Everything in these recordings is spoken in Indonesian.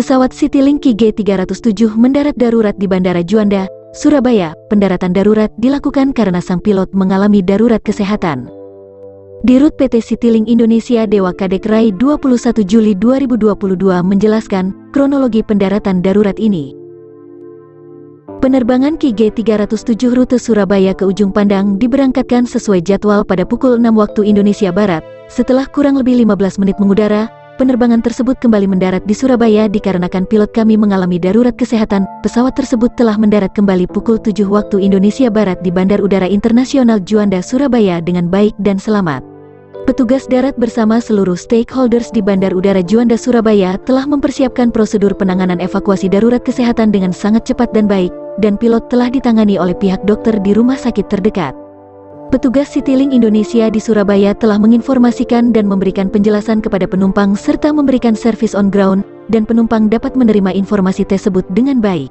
Pesawat Citylink KG-307 mendarat darurat di Bandara Juanda, Surabaya. Pendaratan darurat dilakukan karena sang pilot mengalami darurat kesehatan. Dirut PT Citylink Indonesia Dewa Kadek Rai 21 Juli 2022 menjelaskan kronologi pendaratan darurat ini. Penerbangan KG-307 rute Surabaya ke Ujung Pandang diberangkatkan sesuai jadwal pada pukul 6 waktu Indonesia Barat. Setelah kurang lebih 15 menit mengudara, penerbangan tersebut kembali mendarat di Surabaya dikarenakan pilot kami mengalami darurat kesehatan. Pesawat tersebut telah mendarat kembali pukul 7 waktu Indonesia Barat di Bandar Udara Internasional Juanda, Surabaya dengan baik dan selamat. Petugas darat bersama seluruh stakeholders di Bandar Udara Juanda, Surabaya telah mempersiapkan prosedur penanganan evakuasi darurat kesehatan dengan sangat cepat dan baik, dan pilot telah ditangani oleh pihak dokter di rumah sakit terdekat. Petugas Citylink Indonesia di Surabaya telah menginformasikan dan memberikan penjelasan kepada penumpang serta memberikan servis on ground, dan penumpang dapat menerima informasi tersebut dengan baik.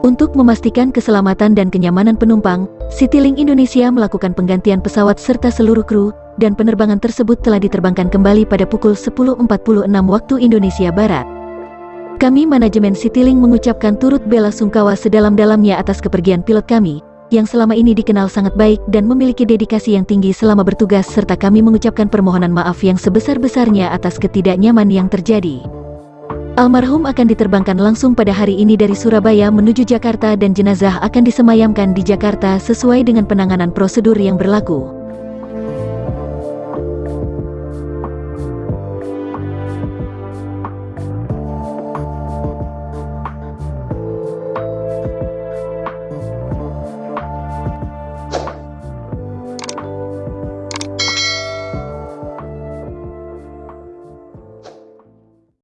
Untuk memastikan keselamatan dan kenyamanan penumpang, Citylink Indonesia melakukan penggantian pesawat serta seluruh kru, dan penerbangan tersebut telah diterbangkan kembali pada pukul 10.46 waktu Indonesia Barat. Kami manajemen Citylink mengucapkan turut bela sungkawa sedalam-dalamnya atas kepergian pilot kami, yang selama ini dikenal sangat baik dan memiliki dedikasi yang tinggi selama bertugas serta kami mengucapkan permohonan maaf yang sebesar-besarnya atas ketidaknyaman yang terjadi. Almarhum akan diterbangkan langsung pada hari ini dari Surabaya menuju Jakarta dan jenazah akan disemayamkan di Jakarta sesuai dengan penanganan prosedur yang berlaku.